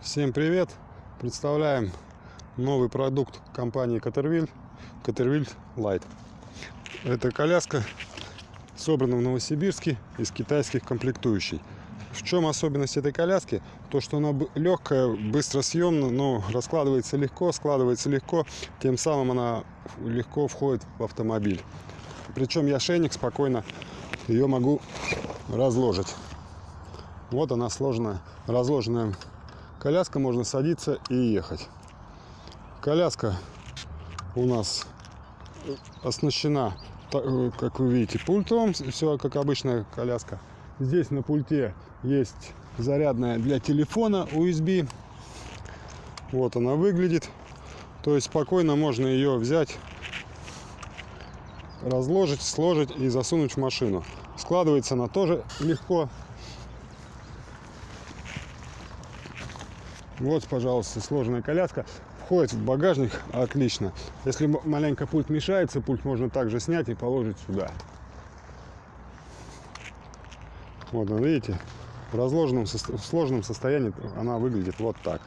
Всем привет! Представляем новый продукт компании Caterville, Caterville Light. Эта коляска собрана в Новосибирске из китайских комплектующих. В чем особенность этой коляски? То, что она легкая, быстро съемна, но раскладывается легко, складывается легко, тем самым она легко входит в автомобиль. Причем я шейник спокойно ее могу разложить. Вот она сложная, разложенная коляска, можно садиться и ехать. Коляска у нас оснащена, как вы видите, пультом, все как обычная коляска. Здесь на пульте есть зарядная для телефона USB. Вот она выглядит. То есть спокойно можно ее взять, разложить, сложить и засунуть в машину. Складывается она тоже легко. Вот, пожалуйста, сложная коляска. Входит в багажник отлично. Если маленько пульт мешается, пульт можно также снять и положить сюда. Вот, видите, в разложенном, в сложном состоянии она выглядит вот так.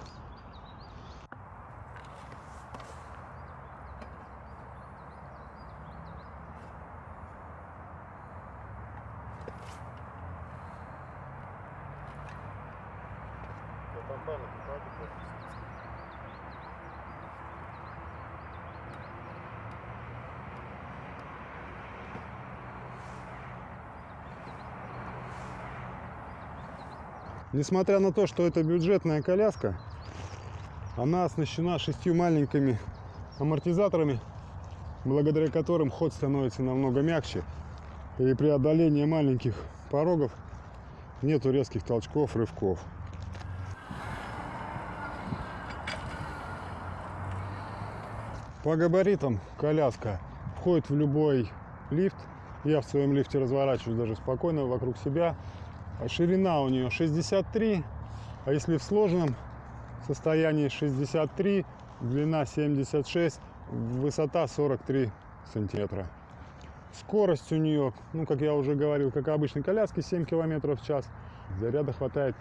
Несмотря на то, что это бюджетная коляска, она оснащена шестью маленькими амортизаторами, благодаря которым ход становится намного мягче. И при одолении маленьких порогов нету резких толчков, рывков. По габаритам коляска входит в любой лифт. Я в своем лифте разворачиваюсь даже спокойно вокруг себя. А ширина у нее 63, а если в сложенном состоянии 63, длина 76, высота 43 сантиметра. Скорость у нее, ну, как я уже говорил, как обычной коляски, 7 километров в час. Заряда хватает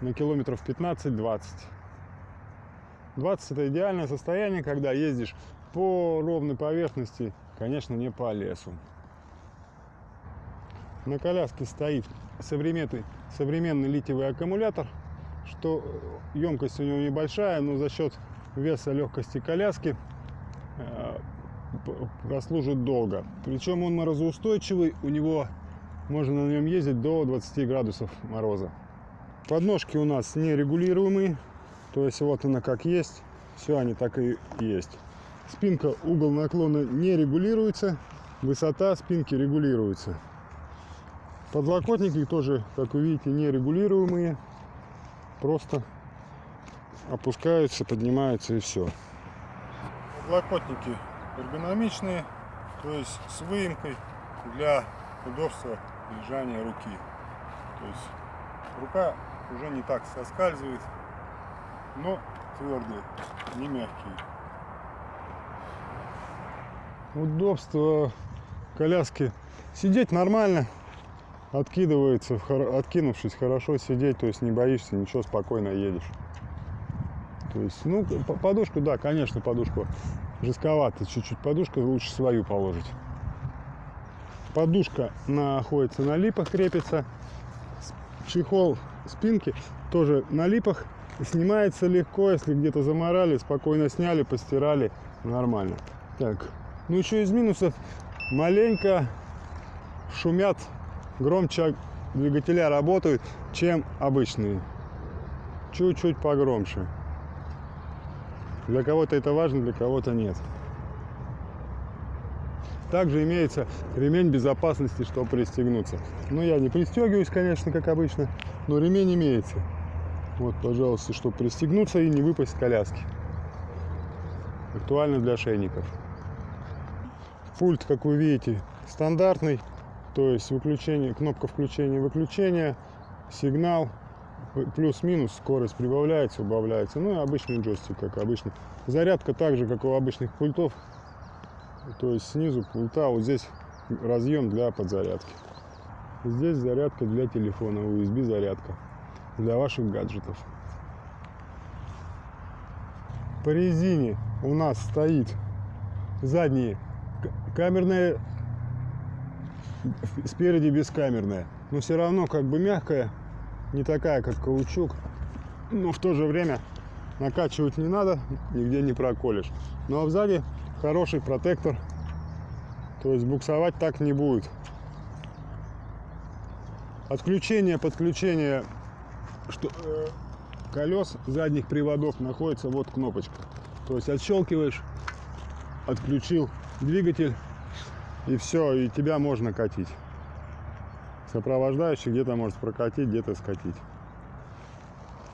на километров 15-20. 20 это идеальное состояние, когда ездишь по ровной поверхности, конечно, не по лесу. На коляске стоит современный, современный литиевый аккумулятор, что емкость у него небольшая, но за счет веса легкости коляски э, прослужит долго. Причем он морозоустойчивый, у него можно на нем ездить до 20 градусов мороза. Подножки у нас нерегулируемые, то есть вот она как есть, все они так и есть. Спинка, угол наклона не регулируется, высота спинки регулируется. Подлокотники тоже, как вы видите, нерегулируемые. Просто опускаются, поднимаются и все. Подлокотники эргономичные, то есть с выемкой для удобства лежания руки. То есть рука уже не так соскальзывает, но твердые, не мягкие. Удобство коляски. Сидеть нормально, откидывается, откинувшись, хорошо сидеть, то есть не боишься, ничего, спокойно едешь. То есть, ну, подушку, да, конечно, подушку жестковато чуть-чуть. Подушку лучше свою положить. Подушка находится на липах, крепится. Чехол спинки тоже на липах. Снимается легко, если где-то заморали, спокойно сняли, постирали, нормально. Так, ну еще из минусов маленько шумят громче двигателя работают, чем обычные. Чуть-чуть погромче. Для кого-то это важно, для кого-то нет. Также имеется ремень безопасности, чтобы пристегнуться. Но я не пристегиваюсь, конечно, как обычно, но ремень имеется. Вот, пожалуйста, чтобы пристегнуться и не выпасть с коляски. Актуально для шейников. Пульт, как вы видите, стандартный. То есть выключение, кнопка включения-выключения, сигнал, плюс-минус, скорость прибавляется, убавляется. Ну и обычный джойстик, как обычно. Зарядка так же, как у обычных пультов. То есть снизу пульта вот здесь разъем для подзарядки. Здесь зарядка для телефона, USB зарядка для ваших гаджетов. По резине у нас стоит задние камерные, спереди бескамерная. Но все равно как бы мягкая, не такая как каучук. Но в то же время накачивать не надо, нигде не проколешь. Ну а сзади хороший протектор, то есть буксовать так не будет. Отключение, подключение что, э, колес задних приводов находится вот кнопочка. То есть отщелкиваешь, отключил двигатель и все, и тебя можно катить. Сопровождающий где-то может прокатить, где-то скатить.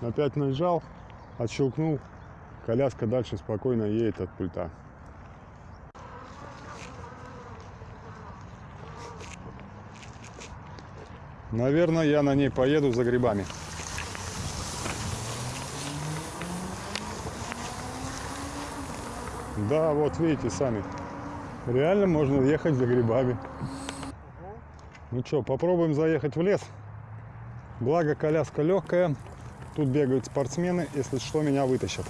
Опять нажал, отщелкнул, коляска дальше спокойно едет от пульта. Наверное, я на ней поеду за грибами. Да, вот видите сами. Реально можно ехать за грибами. Ну что, попробуем заехать в лес. Благо коляска легкая. Тут бегают спортсмены. Если что, меня вытащат.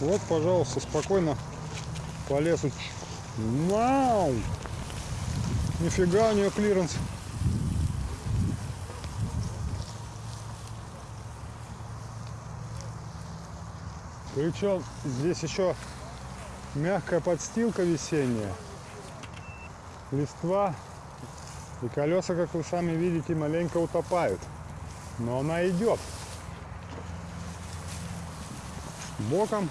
Вот, пожалуйста, спокойно по лесу. Вау! Нифига у нее клиренс. Причем здесь еще мягкая подстилка весенняя. Листва и колеса, как вы сами видите, маленько утопают. Но она идет. Боком,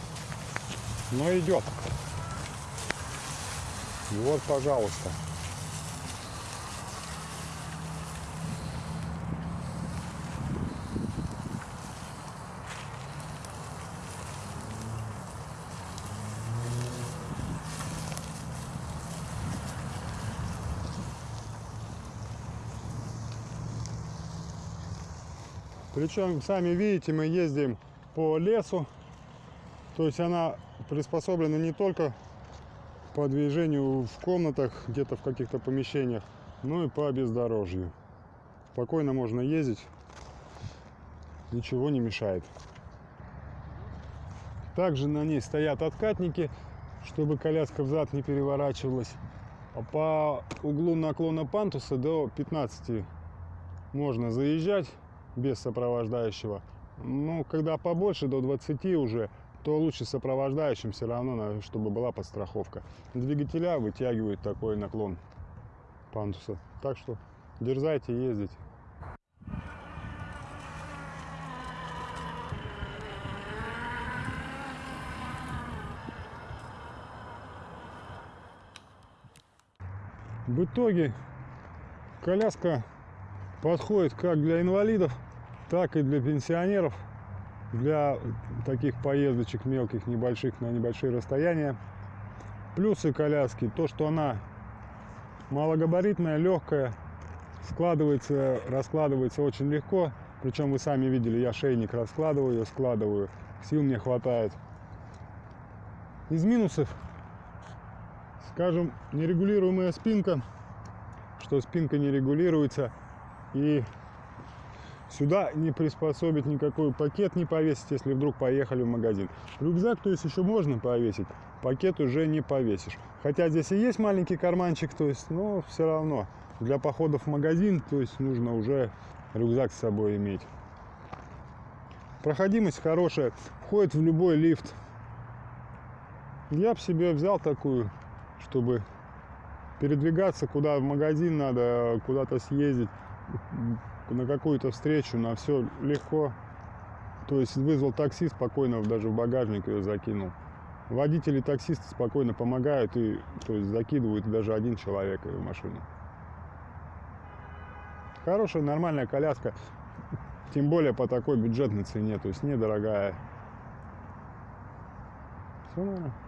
но идет. Вот, пожалуйста. Причем, сами видите, мы ездим по лесу. То есть она приспособлена не только по движению в комнатах, где-то в каких-то помещениях, но и по бездорожью. Спокойно можно ездить, ничего не мешает. Также на ней стоят откатники, чтобы коляска взад не переворачивалась. А по углу наклона пантуса до 15 можно заезжать без сопровождающего. Ну, когда побольше, до 20 уже, то лучше сопровождающим все равно, чтобы была подстраховка. Двигателя вытягивают такой наклон пандуса. Так что дерзайте ездить. В итоге коляска подходит как для инвалидов, так и для пенсионеров, для таких поездочек мелких, небольших, на небольшие расстояния. Плюсы коляски, то, что она малогабаритная, легкая, складывается, раскладывается очень легко. Причем вы сами видели, я шейник раскладываю, складываю, сил мне хватает. Из минусов, скажем, нерегулируемая спинка, что спинка не регулируется и Сюда не приспособить никакой пакет не повесить, если вдруг поехали в магазин. Рюкзак, то есть еще можно повесить, пакет уже не повесишь. Хотя здесь и есть маленький карманчик, то есть, но все равно для походов в магазин, то есть нужно уже рюкзак с собой иметь. Проходимость хорошая, входит в любой лифт. Я бы себе взял такую, чтобы передвигаться, куда в магазин надо, куда-то съездить на какую-то встречу, на все легко. То есть вызвал такси, спокойно даже в багажник ее закинул. Водители таксисты спокойно помогают и то есть, закидывают даже один человек в машину. Хорошая, нормальная коляска, тем более по такой бюджетной цене, то есть недорогая. Все, наверное.